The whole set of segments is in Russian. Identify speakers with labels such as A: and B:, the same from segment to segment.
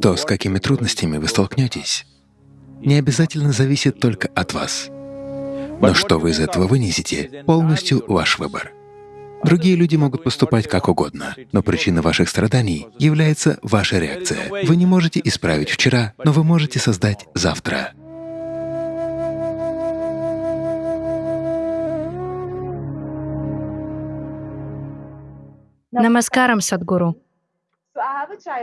A: То, с какими трудностями вы столкнетесь, не обязательно зависит только от вас. Но что вы из этого вынесете — полностью ваш выбор. Другие люди могут поступать как угодно, но причиной ваших страданий является ваша реакция. Вы не можете исправить вчера, но вы можете создать завтра.
B: Намаскарам, Садгуру.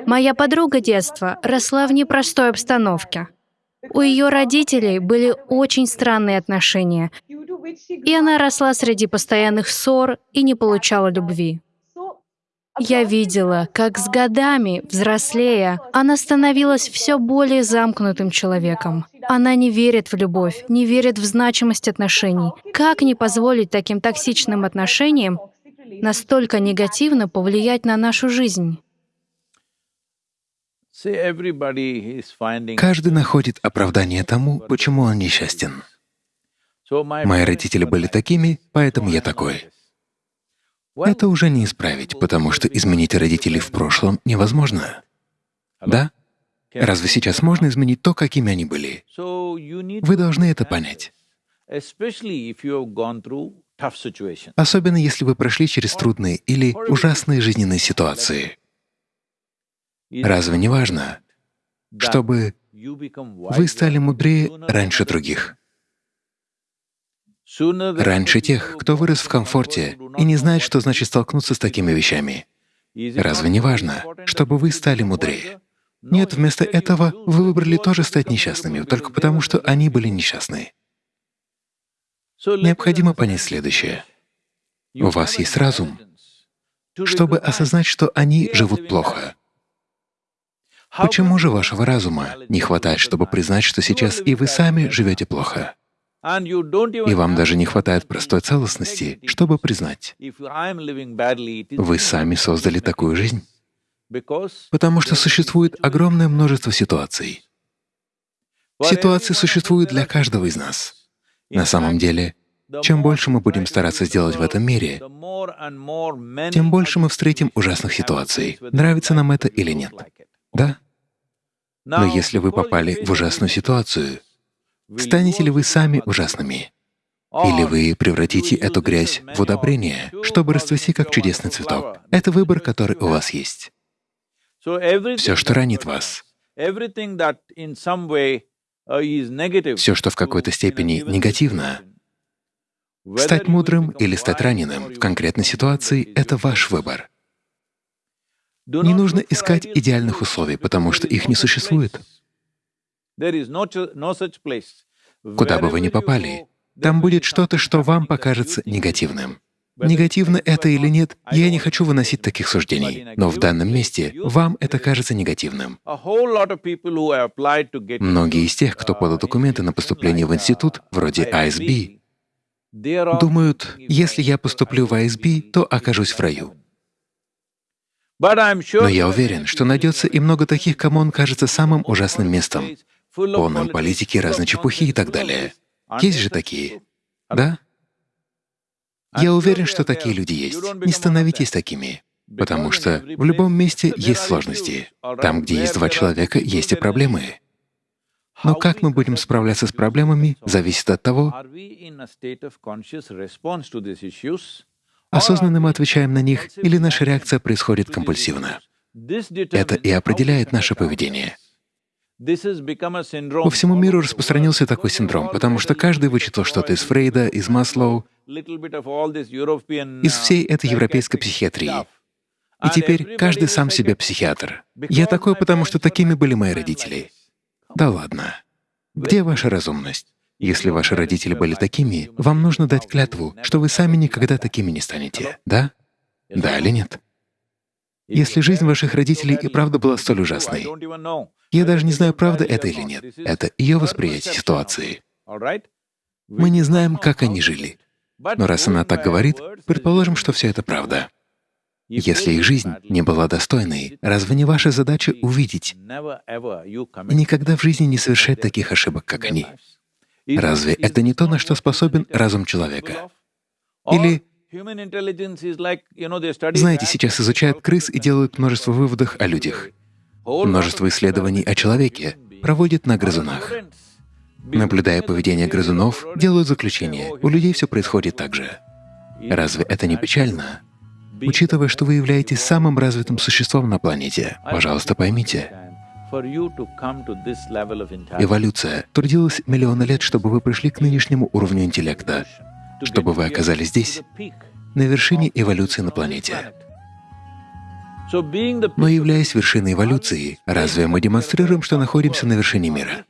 B: Моя подруга детства росла в непростой обстановке. У ее родителей были очень странные отношения, и она росла среди постоянных ссор и не получала любви. Я видела, как с годами, взрослея, она становилась все более замкнутым человеком. Она не верит в любовь, не верит в значимость отношений. Как не позволить таким токсичным отношениям настолько негативно повлиять на нашу жизнь?
A: Каждый находит оправдание тому, почему он несчастен. Мои родители были такими, поэтому я такой. Это уже не исправить, потому что изменить родителей в прошлом невозможно. Да? Разве сейчас можно изменить то, какими они были? Вы должны это понять. Особенно если вы прошли через трудные или ужасные жизненные ситуации. Разве не важно, чтобы вы стали мудрее раньше других? Раньше тех, кто вырос в комфорте и не знает, что значит столкнуться с такими вещами. Разве не важно, чтобы вы стали мудрее? Нет, вместо этого вы выбрали тоже стать несчастными, только потому что они были несчастны. Необходимо понять следующее. У вас есть разум, чтобы осознать, что они живут плохо. Почему же вашего разума не хватает, чтобы признать, что сейчас и вы сами живете плохо? И вам даже не хватает простой целостности, чтобы признать, вы сами создали такую жизнь, потому что существует огромное множество ситуаций. Ситуации существуют для каждого из нас. На самом деле, чем больше мы будем стараться сделать в этом мире, тем больше мы встретим ужасных ситуаций, нравится нам это или нет. Да? Но если вы попали в ужасную ситуацию, станете ли вы сами ужасными? Или вы превратите эту грязь в удобрение, чтобы расцвести как чудесный цветок? Это выбор, который у вас есть. Все, что ранит вас, все, что в какой-то степени негативно, стать мудрым или стать раненым в конкретной ситуации — это ваш выбор. Не нужно искать идеальных условий, потому что их не существует. Куда бы вы ни попали, там будет что-то, что вам покажется негативным. Негативно это или нет, я не хочу выносить таких суждений, но в данном месте вам это кажется негативным. Многие из тех, кто подал документы на поступление в институт, вроде ISB, думают, если я поступлю в ISB, то окажусь в раю. Но я уверен, что найдется и много таких, кому он кажется самым ужасным местом, полным политики, разной чепухи и так далее. Есть же такие, да? Я уверен, что такие люди есть. Не становитесь такими, потому что в любом месте есть сложности. Там, где есть два человека, есть и проблемы. Но как мы будем справляться с проблемами, зависит от того, осознанно мы отвечаем на них или наша реакция происходит компульсивно. Это и определяет наше поведение. По всему миру распространился такой синдром, потому что каждый вычитал что-то из Фрейда, из Маслоу, из всей этой европейской психиатрии. И теперь каждый сам себе психиатр. Я такой, потому что такими были мои родители. Да ладно. Где ваша разумность? Если ваши родители были такими, вам нужно дать клятву, что вы сами никогда такими не станете. Да? Да или нет? Если жизнь ваших родителей и правда была столь ужасной, я даже не знаю, правда это или нет. Это ее восприятие ситуации. Мы не знаем, как они жили. Но раз она так говорит, предположим, что все это правда. Если их жизнь не была достойной, разве не ваша задача увидеть и никогда в жизни не совершать таких ошибок, как они? Разве это не то, на что способен разум человека? Или знаете, сейчас изучают крыс и делают множество выводов о людях. Множество исследований о человеке проводят на грызунах. Наблюдая поведение грызунов, делают заключение, у людей все происходит так же. Разве это не печально? Учитывая, что вы являетесь самым развитым существом на планете, пожалуйста, поймите, эволюция трудилась миллионы лет, чтобы вы пришли к нынешнему уровню интеллекта, чтобы вы оказались здесь, на вершине эволюции на планете. Но являясь вершиной эволюции, разве мы демонстрируем, что находимся на вершине мира?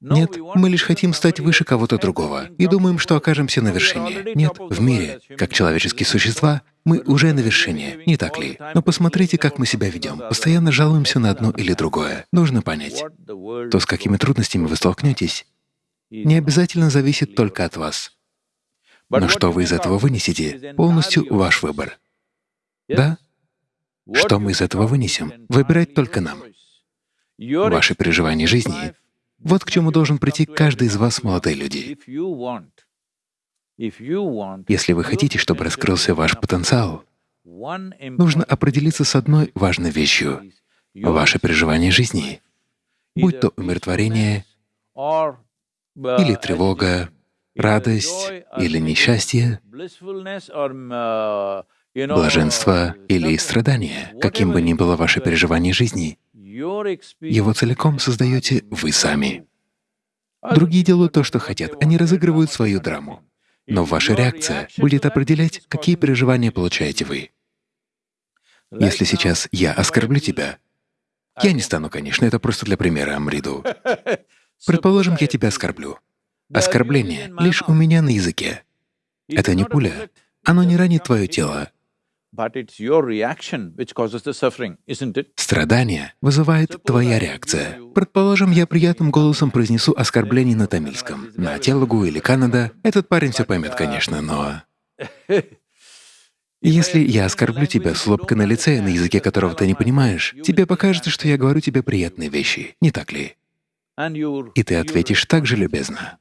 A: Нет, мы лишь хотим стать выше кого-то другого и думаем, что окажемся на вершине. Нет, в мире, как человеческие существа, мы уже на вершине, не так ли? Но посмотрите, как мы себя ведем. Постоянно жалуемся на одно или другое. Нужно понять, то, с какими трудностями вы столкнетесь, не обязательно зависит только от вас. Но что вы из этого вынесете, полностью ваш выбор. Да? Что мы из этого вынесем, выбирать только нам. Ваши переживания жизни — вот к чему должен прийти каждый из вас, молодые люди. Если вы хотите, чтобы раскрылся ваш потенциал, нужно определиться с одной важной вещью — ваше переживание жизни, будь то умиротворение или тревога, радость или несчастье, блаженство или страдание, каким бы ни было ваше переживание жизни, его целиком создаете вы сами. Другие делают то, что хотят, они разыгрывают свою драму. Но ваша реакция будет определять, какие переживания получаете вы. Если сейчас я оскорблю тебя, я не стану, конечно, это просто для примера, Амриду. Предположим, я тебя оскорблю. Оскорбление лишь у меня на языке. Это не пуля. Оно не ранит твое тело, Страдание вызывает твоя реакция. Предположим, я приятным голосом произнесу оскорбление на тамильском. На Телугу или Канада этот парень все поймет, конечно, но… Если я оскорблю тебя с улыбкой на лице, на языке которого ты не понимаешь, тебе покажется, что я говорю тебе приятные вещи, не так ли? И ты ответишь так же любезно.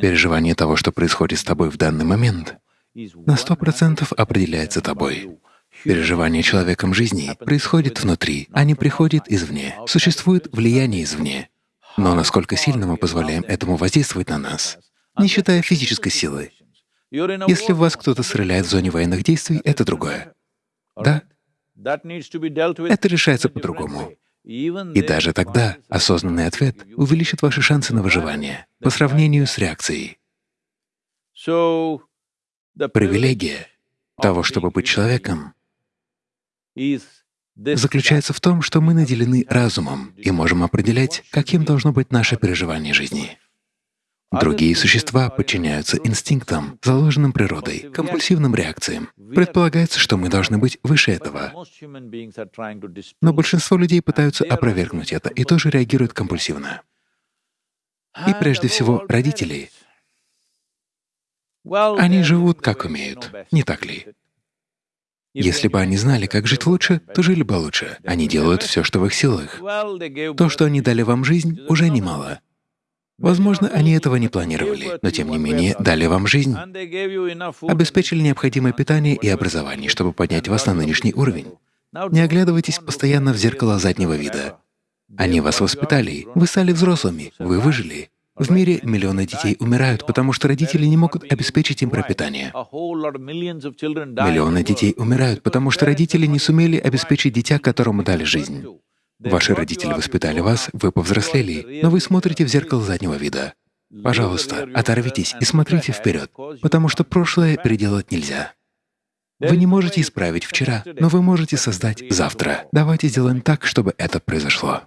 A: Переживание того, что происходит с тобой в данный момент, на сто процентов определяется тобой. Переживание человеком жизни происходит внутри, а не приходит извне. Существует влияние извне. Но насколько сильно мы позволяем этому воздействовать на нас, не считая физической силы. Если в вас кто-то стреляет в зоне военных действий, это другое. Да? Это решается по-другому. И даже тогда осознанный ответ увеличит ваши шансы на выживание по сравнению с реакцией. Привилегия того, чтобы быть человеком, заключается в том, что мы наделены разумом и можем определять, каким должно быть наше переживание жизни. Другие существа подчиняются инстинктам, заложенным природой, компульсивным реакциям. Предполагается, что мы должны быть выше этого. Но большинство людей пытаются опровергнуть это и тоже реагируют компульсивно. И прежде всего родители — они живут как умеют, не так ли? Если бы они знали, как жить лучше, то жили бы лучше. Они делают все, что в их силах. То, что они дали вам жизнь, уже немало. Возможно, они этого не планировали, но тем не менее дали вам жизнь, обеспечили необходимое питание и образование, чтобы поднять вас на нынешний уровень. Не оглядывайтесь постоянно в зеркало заднего вида. Они вас воспитали, вы стали взрослыми, вы выжили. В мире миллионы детей умирают, потому что родители не могут обеспечить им пропитание. Миллионы детей умирают, потому что родители не сумели обеспечить дитя, которому дали жизнь. Ваши родители воспитали вас, вы повзрослели, но вы смотрите в зеркало заднего вида. Пожалуйста, оторвитесь и смотрите вперед, потому что прошлое переделать нельзя. Вы не можете исправить вчера, но вы можете создать завтра. Давайте сделаем так, чтобы это произошло.